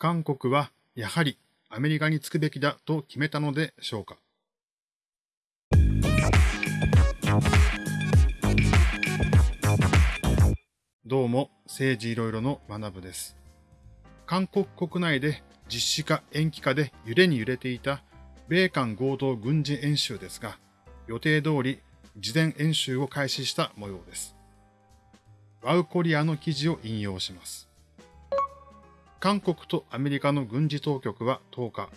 韓国はやはりアメリカにつくべきだと決めたのでしょうか。どうも、政治いろいろの学部です。韓国国内で実施か延期かで揺れに揺れていた米韓合同軍事演習ですが、予定通り事前演習を開始した模様です。ワウコリアの記事を引用します。韓国とアメリカの軍事当局は10日、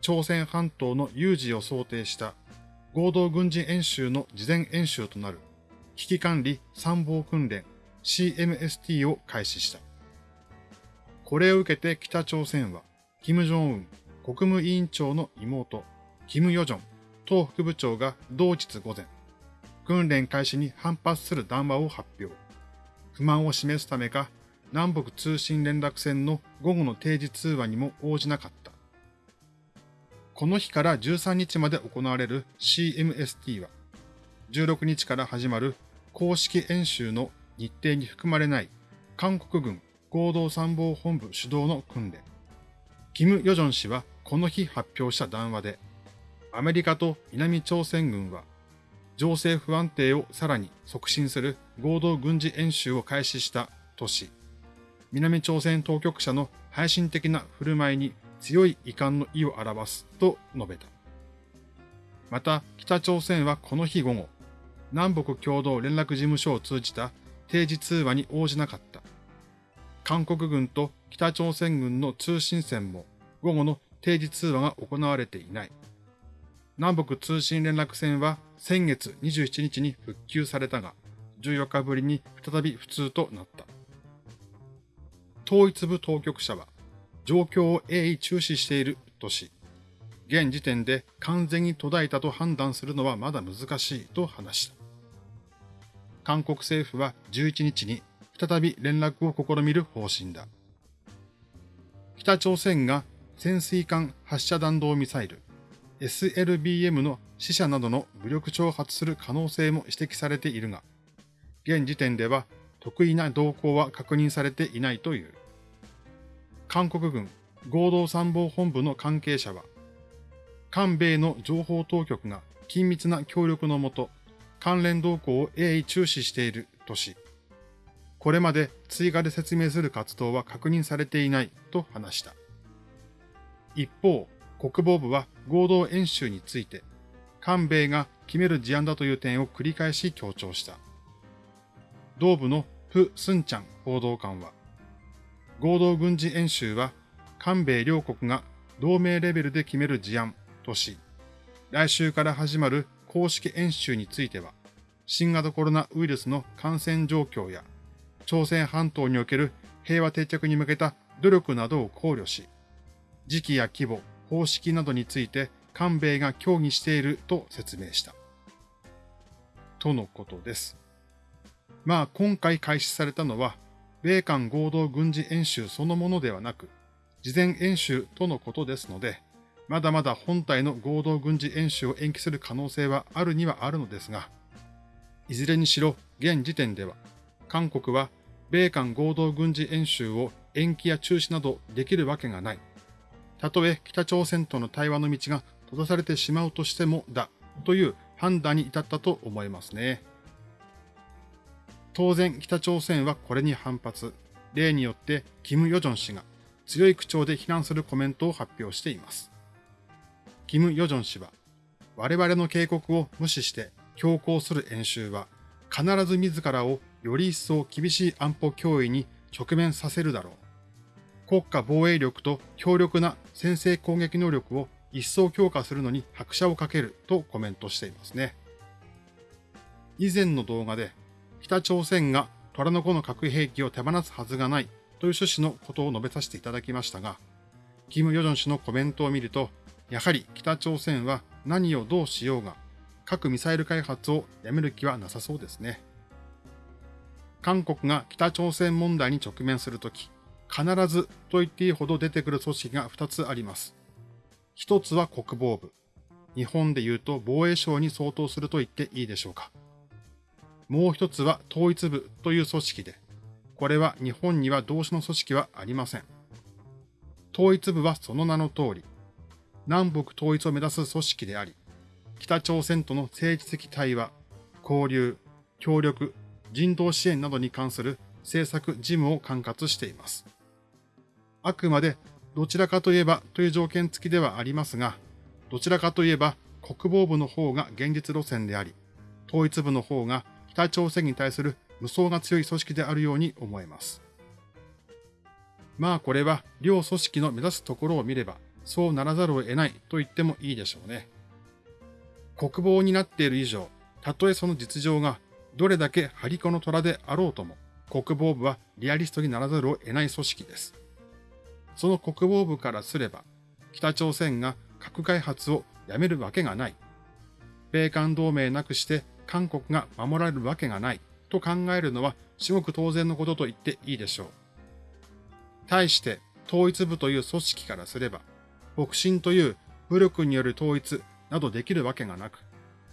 朝鮮半島の有事を想定した合同軍事演習の事前演習となる危機管理参謀訓練 CMST を開始した。これを受けて北朝鮮は、金正恩国務委員長の妹、金与正党副部長が同日午前、訓練開始に反発する談話を発表。不満を示すためか、南北通信連絡線の午後の定時通話にも応じなかった。この日から13日まで行われる CMST は、16日から始まる公式演習の日程に含まれない韓国軍合同参謀本部主導の訓練。キム・ヨジョン氏はこの日発表した談話で、アメリカと南朝鮮軍は情勢不安定をさらに促進する合同軍事演習を開始したとし、南朝鮮当局者の配信的な振る舞いに強い遺憾の意を表すと述べた。また、北朝鮮はこの日午後、南北共同連絡事務所を通じた定時通話に応じなかった。韓国軍と北朝鮮軍の通信線も午後の定時通話が行われていない。南北通信連絡線は先月27日に復旧されたが、14日ぶりに再び普通となった。統一部当局者は、状況を鋭意注視しているとし、現時点で完全に途絶えたと判断するのはまだ難しいと話した。韓国政府は11日に再び連絡を試みる方針だ。北朝鮮が潜水艦発射弾道ミサイル SLBM の死者などの武力挑発する可能性も指摘されているが、現時点では特異な動向は確認されていないという。韓国軍合同参謀本部の関係者は、韓米の情報当局が緊密な協力のもと、関連動向を鋭意注視しているとし、これまで追加で説明する活動は確認されていないと話した。一方、国防部は合同演習について、韓米が決める事案だという点を繰り返し強調した。同部のプ・スンチャン報道官は、合同軍事演習は韓米両国が同盟レベルで決める事案とし、来週から始まる公式演習については、新型コロナウイルスの感染状況や、朝鮮半島における平和定着に向けた努力などを考慮し、時期や規模、方式などについて韓米が協議していると説明した。とのことです。まあ今回開始されたのは、米韓合同軍事演習そのものではなく、事前演習とのことですので、まだまだ本体の合同軍事演習を延期する可能性はあるにはあるのですが、いずれにしろ現時点では、韓国は米韓合同軍事演習を延期や中止などできるわけがない。たとえ北朝鮮との対話の道が閉ざされてしまうとしてもだ、という判断に至ったと思いますね。当然北朝鮮はこれに反発。例によってキム・ヨジョン氏が強い口調で非難するコメントを発表しています。キム・ヨジョン氏は、我々の警告を無視して強行する演習は、必ず自らをより一層厳しい安保脅威に直面させるだろう。国家防衛力と強力な先制攻撃能力を一層強化するのに拍車をかけるとコメントしていますね。以前の動画で北朝鮮が虎の子の核兵器を手放すはずがないという趣旨のことを述べさせていただきましたが、キム・ヨジョン氏のコメントを見ると、やはり北朝鮮は何をどうしようが、核ミサイル開発をやめる気はなさそうですね。韓国が北朝鮮問題に直面するとき、必ずと言っていいほど出てくる組織が2つあります。一つは国防部。日本で言うと防衛省に相当すると言っていいでしょうか。もう一つは統一部という組織で、これは日本には同種の組織はありません。統一部はその名の通り、南北統一を目指す組織であり、北朝鮮との政治的対話、交流、協力、人道支援などに関する政策事務を管轄しています。あくまでどちらかといえばという条件付きではありますが、どちらかといえば国防部の方が現実路線であり、統一部の方が北朝鮮に対する無双が強い組織であるように思えます。まあこれは両組織の目指すところを見ればそうならざるを得ないと言ってもいいでしょうね。国防になっている以上、たとえその実情がどれだけ張り子の虎であろうとも、国防部はリアリストにならざるを得ない組織です。その国防部からすれば、北朝鮮が核開発をやめるわけがない。米韓同盟なくして韓国が守られるわけがないと考えるのは至極当然のことと言っていいでしょう。対して統一部という組織からすれば、北進という武力による統一などできるわけがなく、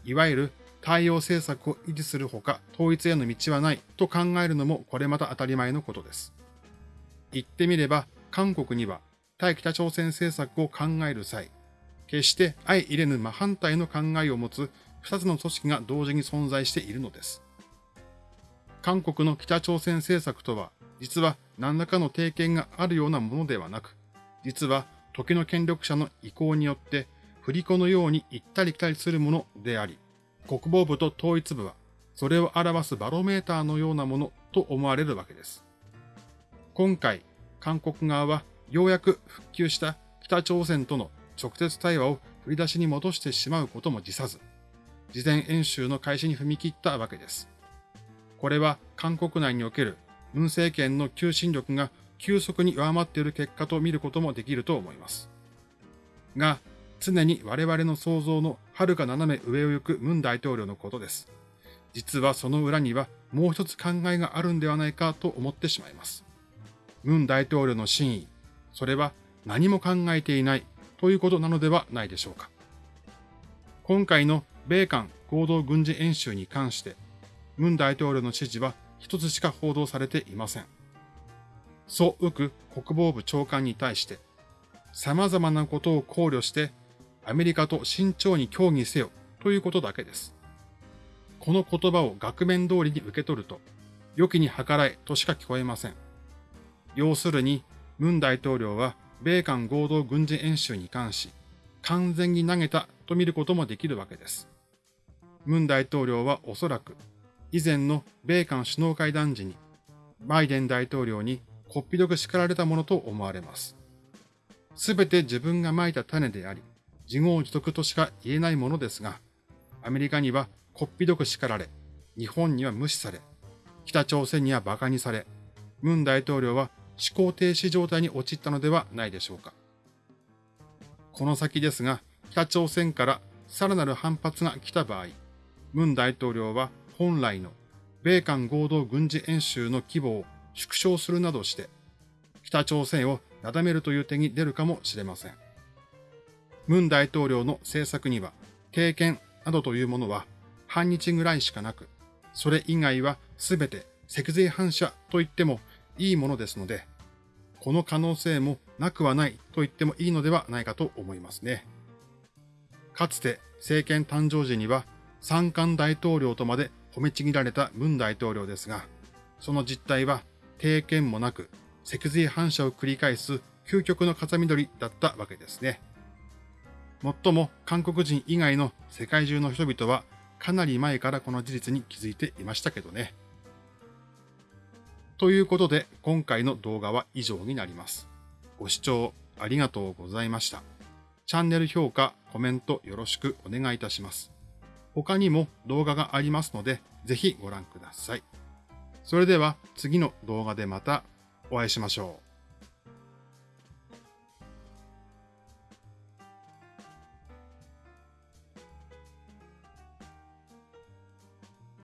いわゆる対応政策を維持するほか統一への道はないと考えるのもこれまた当たり前のことです。言ってみれば韓国には対北朝鮮政策を考える際、決して相入れぬ真反対の考えを持つ二つの組織が同時に存在しているのです。韓国の北朝鮮政策とは、実は何らかの定見があるようなものではなく、実は時の権力者の意向によって振り子のように行ったり来たりするものであり、国防部と統一部はそれを表すバロメーターのようなものと思われるわけです。今回、韓国側はようやく復旧した北朝鮮との直接対話を振り出しに戻してしまうことも辞さず、事前演習の開始に踏み切ったわけです。これは韓国内における文政権の求心力が急速に弱まっている結果と見ることもできると思います。が、常に我々の想像の遥か斜め上を行く文大統領のことです。実はその裏にはもう一つ考えがあるんではないかと思ってしまいます。文大統領の真意、それは何も考えていないということなのではないでしょうか。今回の米韓合同軍事演習に関して、文大統領の指示は一つしか報道されていません。ソ・ウク国防部長官に対して、様々なことを考慮してアメリカと慎重に協議せよということだけです。この言葉を額面通りに受け取ると、良きに計らえとしか聞こえません。要するに、文大統領は米韓合同軍事演習に関し、完全に投げたと見ることもできるわけです。文大統領はおそらく、以前の米韓首脳会談時に、バイデン大統領にこっぴどく叱られたものと思われます。すべて自分が蒔いた種であり、自業自得としか言えないものですが、アメリカにはこっぴどく叱られ、日本には無視され、北朝鮮には馬鹿にされ、文大統領は思考停止状態に陥ったのではないでしょうか。この先ですが、北朝鮮からさらなる反発が来た場合、文大統領は本来の米韓合同軍事演習の規模を縮小するなどして、北朝鮮をなだめるという手に出るかもしれません。文大統領の政策には、経験などというものは半日ぐらいしかなく、それ以外はすべて脊髄反射と言ってもいいものですので、この可能性もなくはないと言ってもいいのではないかと思いますね。かつて政権誕生時には三冠大統領とまで褒めちぎられた文大統領ですが、その実態は経験もなく脊髄反射を繰り返す究極の風緑だったわけですね。もっとも韓国人以外の世界中の人々はかなり前からこの事実に気づいていましたけどね。ということで今回の動画は以上になります。ご視聴ありがとうございました。チャンネル評価、コメントよろしくお願いいたします。他にも動画がありますのでぜひご覧ください。それでは次の動画でまたお会いしましょう。